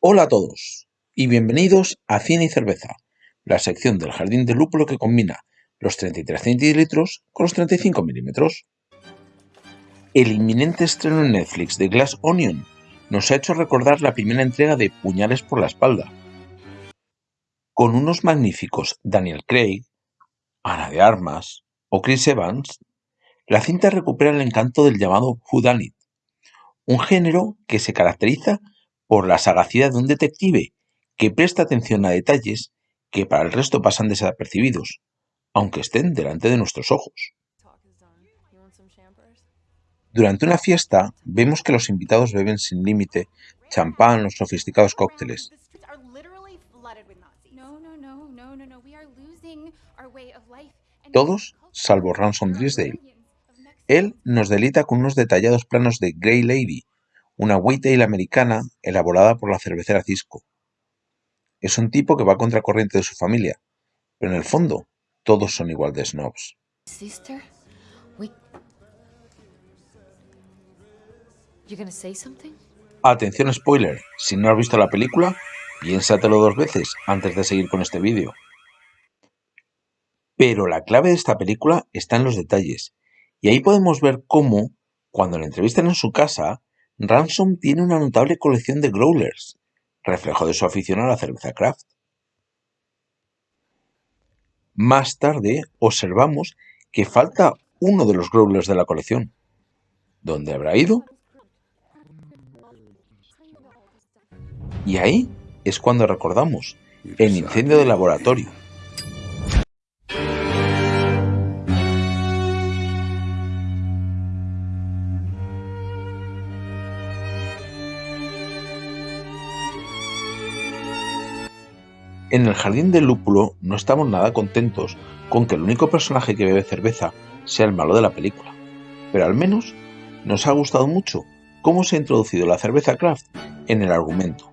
Hola a todos y bienvenidos a Cine y Cerveza, la sección del jardín de lúpulo que combina los 33 centilitros con los 35 milímetros. El inminente estreno en Netflix de Glass Onion nos ha hecho recordar la primera entrega de Puñales por la espalda. Con unos magníficos Daniel Craig, Ana de Armas o Chris Evans, la cinta recupera el encanto del llamado whodunit, un género que se caracteriza por la sagacidad de un detective que presta atención a detalles que para el resto pasan desapercibidos, aunque estén delante de nuestros ojos. Durante una fiesta, vemos que los invitados beben sin límite champán o sofisticados cócteles. Todos, salvo Ransom Drisdale. Él nos delita con unos detallados planos de Grey Lady, una ale americana elaborada por la cervecera Cisco. Es un tipo que va contracorriente de su familia, pero en el fondo todos son igual de snobs. Atención spoiler, si no has visto la película, piénsatelo dos veces antes de seguir con este vídeo. Pero la clave de esta película está en los detalles, y ahí podemos ver cómo, cuando le entrevistan en su casa, Ransom tiene una notable colección de growlers, reflejo de su afición a la cerveza craft. Más tarde observamos que falta uno de los growlers de la colección. ¿Dónde habrá ido? Y ahí es cuando recordamos el incendio del laboratorio, En el jardín del lúpulo no estamos nada contentos con que el único personaje que bebe cerveza sea el malo de la película, pero al menos nos ha gustado mucho cómo se ha introducido la cerveza craft en el argumento.